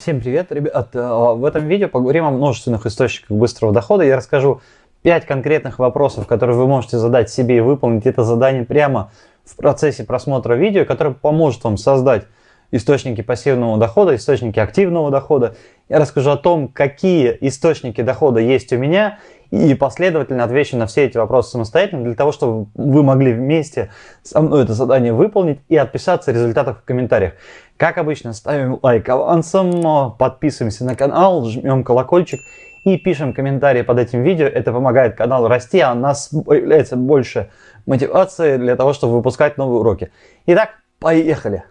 Всем привет, ребят! Э, в этом видео поговорим о множественных источниках быстрого дохода. Я расскажу 5 конкретных вопросов, которые вы можете задать себе и выполнить это задание прямо в процессе просмотра видео, которое поможет вам создать источники пассивного дохода, источники активного дохода. Я расскажу о том, какие источники дохода есть у меня и последовательно отвечу на все эти вопросы самостоятельно, для того, чтобы вы могли вместе со мной это задание выполнить и отписаться о результатах в комментариях. Как обычно, ставим лайк авансом, подписываемся на канал, жмем колокольчик и пишем комментарии под этим видео. Это помогает каналу расти, а у нас появляется больше мотивации для того, чтобы выпускать новые уроки. Итак, поехали!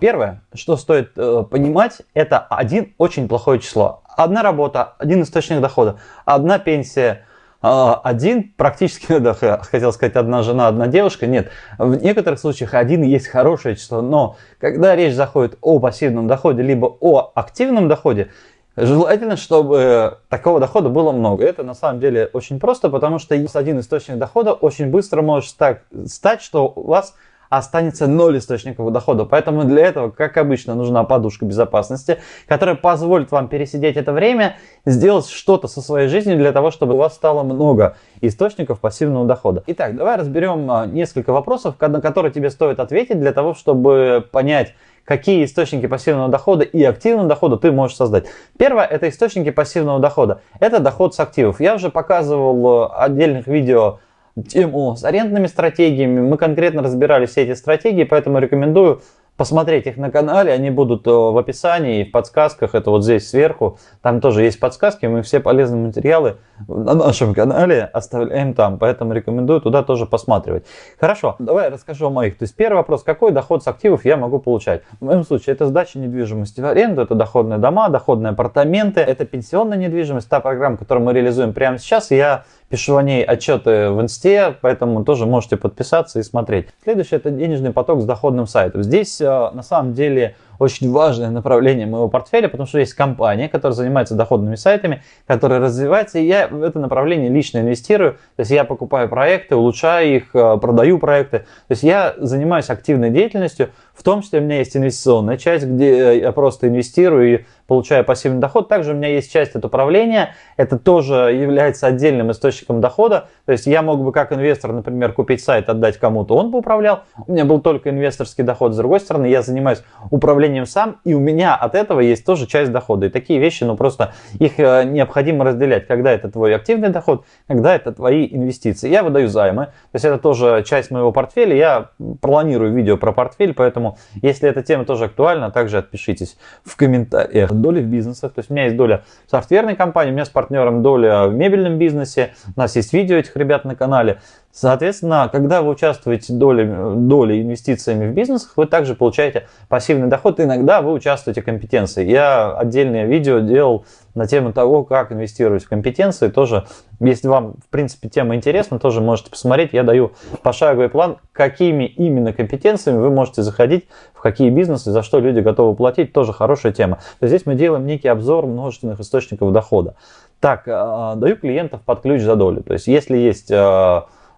Первое, что стоит э, понимать, это один очень плохое число. Одна работа, один источник дохода, одна пенсия, а, один практически, да, хотел сказать, одна жена, одна девушка. Нет, в некоторых случаях один есть хорошее число, но когда речь заходит о пассивном доходе, либо о активном доходе, Желательно, чтобы такого дохода было много. Это на самом деле очень просто, потому что один источник дохода очень быстро может стать, что у вас останется ноль источников дохода. Поэтому для этого, как обычно, нужна подушка безопасности, которая позволит вам пересидеть это время, сделать что-то со своей жизнью для того, чтобы у вас стало много источников пассивного дохода. Итак, давай разберем а, несколько вопросов, на которые тебе стоит ответить для того, чтобы понять, какие источники пассивного дохода и активного дохода ты можешь создать. Первое это источники пассивного дохода. Это доход с активов. Я уже показывал а, отдельных видео тему с арендными стратегиями. Мы конкретно разбирали все эти стратегии, поэтому рекомендую посмотреть их на канале, они будут э, в описании и в подсказках, это вот здесь сверху, там тоже есть подсказки, мы все полезные материалы на нашем канале оставляем там, поэтому рекомендую туда тоже посматривать. Хорошо, давай расскажу о моих. То есть первый вопрос, какой доход с активов я могу получать? В моем случае это сдача недвижимости в аренду, это доходные дома, доходные апартаменты, это пенсионная недвижимость, та программа, которую мы реализуем прямо сейчас, я пишу о ней отчеты в инсте, поэтому тоже можете подписаться и смотреть. Следующее это денежный поток с доходным сайтом. Здесь э, на самом деле очень важное направление моего портфеля, потому что есть компания, которая занимается доходными сайтами, которая развивается, и я в это направление лично инвестирую. То есть я покупаю проекты, улучшаю их, э, продаю проекты. То есть я занимаюсь активной деятельностью, в том числе у меня есть инвестиционная часть, где я просто инвестирую и получаю пассивный доход. Также у меня есть часть от управления, это тоже является отдельным источником дохода. То есть я мог бы как инвестор, например, купить сайт, отдать кому-то, он бы управлял. У меня был только инвесторский доход. С другой стороны, я занимаюсь управлением сам, и у меня от этого есть тоже часть дохода. И такие вещи, ну просто их э, необходимо разделять, когда это твой активный доход, когда это твои инвестиции. Я выдаю займы, то есть это тоже часть моего портфеля. Я планирую видео про портфель, поэтому если эта тема тоже актуальна, также отпишитесь в комментариях. Доли в бизнесах, то есть у меня есть доля в софтверной компании, у меня с партнером доля в мебельном бизнесе, у нас есть видео этих ребят на канале. Соответственно, когда вы участвуете долей, долей инвестициями в бизнесах, вы также получаете пассивный доход. Иногда вы участвуете в компетенции. Я отдельное видео делал на тему того, как инвестировать в компетенции. Тоже, если вам, в принципе, тема интересна, тоже можете посмотреть. Я даю пошаговый план, какими именно компетенциями вы можете заходить, в какие бизнесы, за что люди готовы платить. Тоже хорошая тема. То есть здесь мы делаем некий обзор множественных источников дохода. Так, а, даю клиентов под ключ за долю. То есть если есть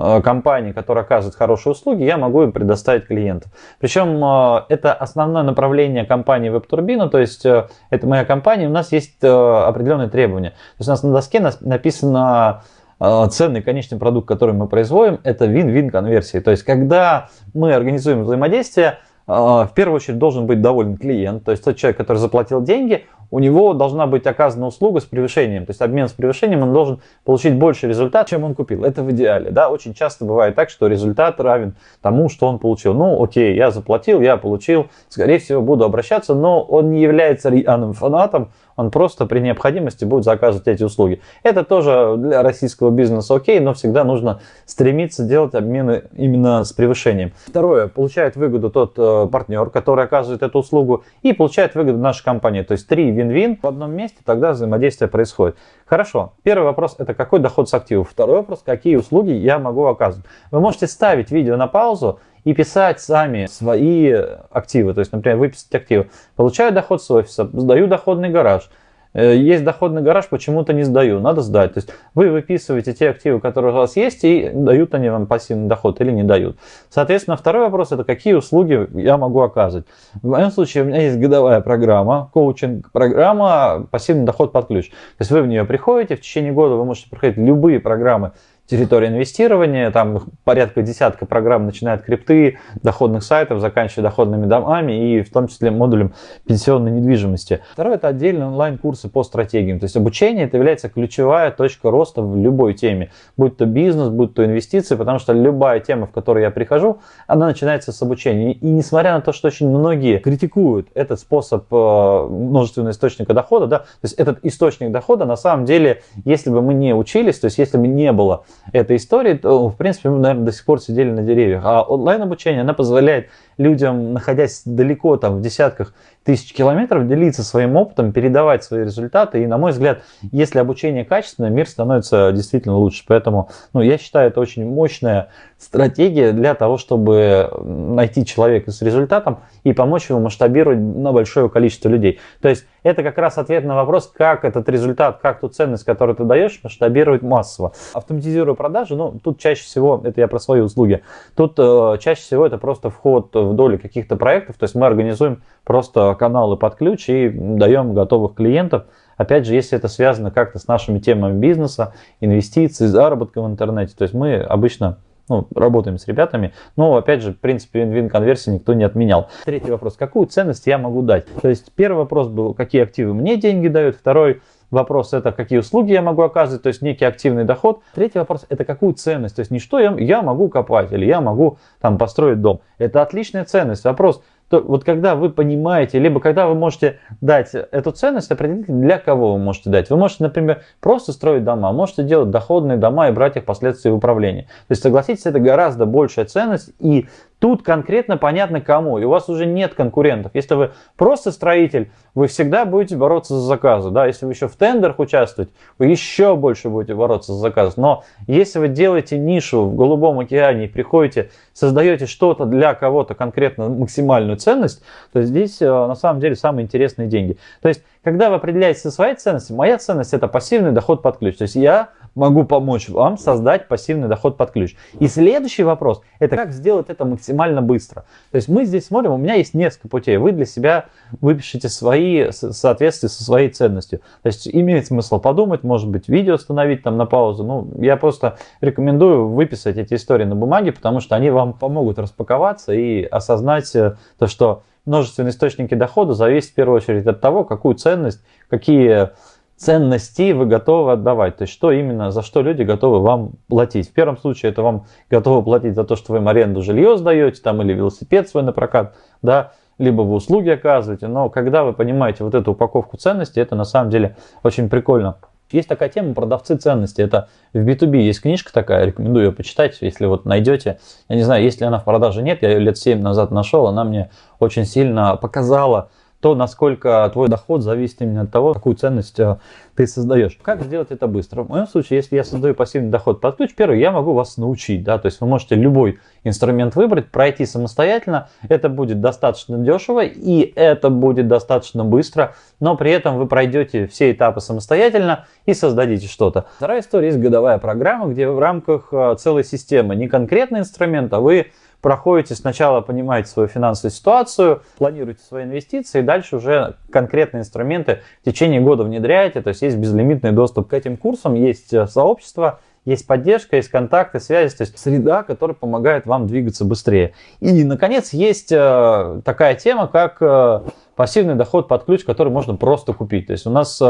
Э, компании, которые оказывают хорошие услуги, я могу им предоставить клиентов. Причем э, это основное направление компании WebTurbina, то есть э, это моя компания, у нас есть определенные требования. То есть у нас на доске написано ценный конечный продукт, который мы производим, это win-win конверсии. То есть когда мы организуем взаимодействие, в первую очередь должен быть доволен клиент, то есть тот человек, который заплатил деньги, у него должна быть оказана услуга с превышением. То есть обмен с превышением, он должен получить больше результат, чем он купил. Это в идеале. Да? Очень часто бывает так, что результат равен тому, что он получил. Ну, окей, я заплатил, я получил, скорее всего, буду обращаться, но он не является рьяным фанатом, он просто при необходимости будет заказывать эти услуги. Это тоже для российского бизнеса окей, но всегда нужно стремиться делать обмены именно с превышением. Второе, получает выгоду тот э, партнер, который оказывает эту услугу, и получает выгоду наша компания. То есть три вин-вин в одном месте, тогда взаимодействие происходит. Хорошо, первый вопрос это какой доход с активов. Второй вопрос, какие услуги я могу оказывать. Вы можете ставить видео на паузу и писать сами свои активы. То есть, например, выписать активы. Получаю доход с офиса, сдаю доходный гараж, есть доходный гараж, почему-то не сдаю, надо сдать. То есть вы выписываете те активы, которые у вас есть, и дают они вам пассивный доход или не дают. Соответственно, второй вопрос это какие услуги я могу оказывать. В моем случае у меня есть годовая программа, коучинг-программа «Пассивный доход под ключ». То есть вы в нее приходите, в течение года вы можете проходить любые программы территория инвестирования, там порядка десятка программ, начиная от крипты, доходных сайтов, заканчивая доходными домами и в том числе модулем пенсионной недвижимости. Второе это отдельные онлайн-курсы по стратегиям. То есть обучение это является ключевая точка роста в любой теме, будь то бизнес, будь то инвестиции, потому что любая тема, в которую я прихожу, она начинается с обучения. И несмотря на то, что очень многие критикуют этот способ э, множественного источника дохода, да, то есть этот источник дохода, на самом деле, если бы мы не учились, то есть если бы не было этой истории, то, в принципе, мы, наверное, до сих пор сидели на деревьях. А онлайн-обучение, она позволяет людям, находясь далеко, там, в десятках тысяч километров, делиться своим опытом, передавать свои результаты. И, на мой взгляд, если обучение качественное, мир становится действительно лучше. Поэтому, ну, я считаю, это очень мощная стратегия для того, чтобы найти человека с результатом и помочь ему масштабировать на большое количество людей. То есть, это как раз ответ на вопрос, как этот результат, как ту ценность, которую ты даешь, масштабировать массово. Автоматизируя продажи, ну, тут чаще всего, это я про свои услуги, тут э, чаще всего это просто вход доли каких-то проектов, то есть мы организуем просто каналы под ключ и даем готовых клиентов. Опять же, если это связано как-то с нашими темами бизнеса, инвестиций, заработка в интернете, то есть мы обычно ну, работаем с ребятами, но, опять же, в принципе, вин-вин конверсии никто не отменял. Третий вопрос, какую ценность я могу дать? То есть, первый вопрос был, какие активы мне деньги дают, второй, Вопрос это какие услуги я могу оказывать, то есть некий активный доход. Третий вопрос это какую ценность, то есть не что я, я могу копать или я могу там построить дом. Это отличная ценность. Вопрос, то вот когда вы понимаете, либо когда вы можете дать эту ценность, определить, для кого вы можете дать. Вы можете, например, просто строить дома, можете делать доходные дома и брать их впоследствии в управление. То есть, согласитесь, это гораздо большая ценность, и Тут конкретно понятно кому, и у вас уже нет конкурентов. Если вы просто строитель, вы всегда будете бороться за заказы. Да? Если вы еще в тендерах участвуете, вы еще больше будете бороться за заказы. Но если вы делаете нишу в Голубом океане и приходите, создаете что-то для кого-то конкретно максимальную ценность, то здесь э, на самом деле самые интересные деньги. То есть, когда вы определяете свои ценности, моя ценность это пассивный доход под ключ. То есть я могу помочь вам создать пассивный доход под ключ. И следующий вопрос, это как сделать это максимально быстро. То есть мы здесь смотрим, у меня есть несколько путей. Вы для себя выпишите свои в соответствии со своей ценностью. То есть имеет смысл подумать, может быть, видео остановить там на паузу. Ну, я просто рекомендую выписать эти истории на бумаге, потому что они вам помогут распаковаться и осознать э, то, что множественные источники дохода зависят в первую очередь от того, какую ценность, какие ценностей вы готовы отдавать. То есть, что именно, за что люди готовы вам платить. В первом случае это вам готовы платить за то, что вы им аренду жилье сдаете, там, или велосипед свой на прокат, да, либо вы услуги оказываете. Но когда вы понимаете вот эту упаковку ценностей, это на самом деле очень прикольно. Есть такая тема продавцы ценностей. Это в B2B есть книжка такая, рекомендую ее почитать, если вот найдете. Я не знаю, если она в продаже нет, я ее лет 7 назад нашел, она мне очень сильно показала, то, насколько твой доход зависит именно от того, какую ценность э, ты создаешь. Как сделать это быстро? В моем случае, если я создаю пассивный доход под ключ, первый, я могу вас научить. Да? То есть вы можете любой инструмент выбрать, пройти самостоятельно. Это будет достаточно дешево и это будет достаточно быстро, но при этом вы пройдете все этапы самостоятельно и создадите что-то. Вторая история есть годовая программа, где в рамках э, целой системы не конкретный инструмент, а вы проходите сначала, понимаете свою финансовую ситуацию, планируете свои инвестиции, и дальше уже конкретные инструменты в течение года внедряете, то есть есть безлимитный доступ к этим курсам, есть э, сообщество, есть поддержка, есть контакты, связи, то есть среда, которая помогает вам двигаться быстрее. И, наконец, есть э, такая тема, как э, пассивный доход под ключ, который можно просто купить. То есть у нас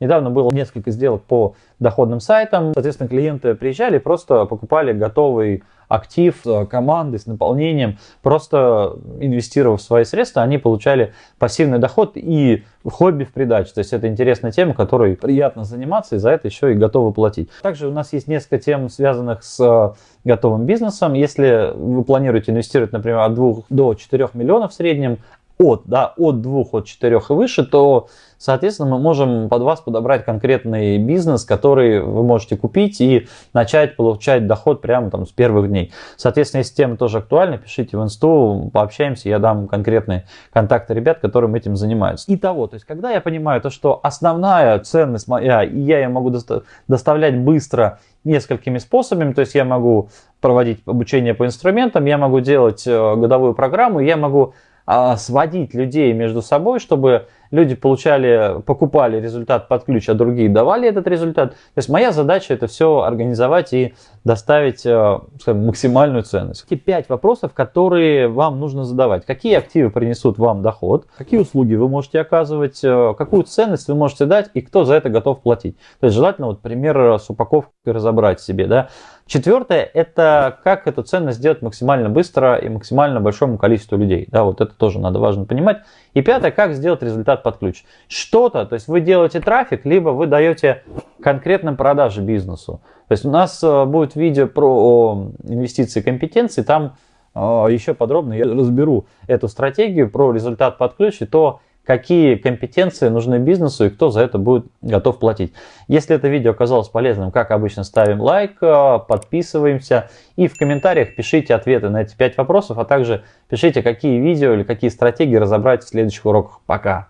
недавно было несколько сделок по доходным сайтам, соответственно, клиенты приезжали, просто покупали готовый актив э, команды с наполнением, просто инвестировав свои средства, они получали пассивный доход и хобби в придачу. То есть это интересная тема, которой приятно заниматься и за это еще и готовы платить. Также у нас есть несколько тем, связанных с э, готовым бизнесом. Если вы планируете инвестировать, например, от 2 до 4 миллионов в среднем, от, да, от двух, от четырех и выше, то, соответственно, мы можем под вас подобрать конкретный бизнес, который вы можете купить и начать получать доход прямо там с первых дней. Соответственно, если тема тоже актуальна, пишите в инсту, пообщаемся, я дам конкретные контакты ребят, которым этим занимаются. Итого, то есть, когда я понимаю то, что основная ценность моя, и я ее могу доставлять быстро несколькими способами, то есть я могу проводить обучение по инструментам, я могу делать э, годовую программу, я могу а, сводить людей между собой, чтобы люди получали, покупали результат под ключ, а другие давали этот результат. То есть моя задача это все организовать и доставить э, скажем, максимальную ценность. Эти пять вопросов, которые вам нужно задавать. Какие активы принесут вам доход, какие услуги вы можете оказывать, э, какую ценность вы можете дать и кто за это готов платить. То есть желательно вот пример с упаковкой разобрать себе. Да? Четвертое – это как эту ценность сделать максимально быстро и максимально большому количеству людей. Да, вот это тоже надо важно понимать. И пятое – как сделать результат под ключ. Что-то, то есть вы делаете трафик, либо вы даете конкретным продажи бизнесу. То есть у нас э, будет видео про инвестиции компетенции, там э, еще подробно я разберу эту стратегию про результат под ключ и то, какие компетенции нужны бизнесу и кто за это будет готов платить. Если это видео оказалось полезным, как обычно, ставим лайк, э, подписываемся и в комментариях пишите ответы на эти 5 вопросов, а также пишите, какие видео или какие стратегии разобрать в следующих уроках. Пока!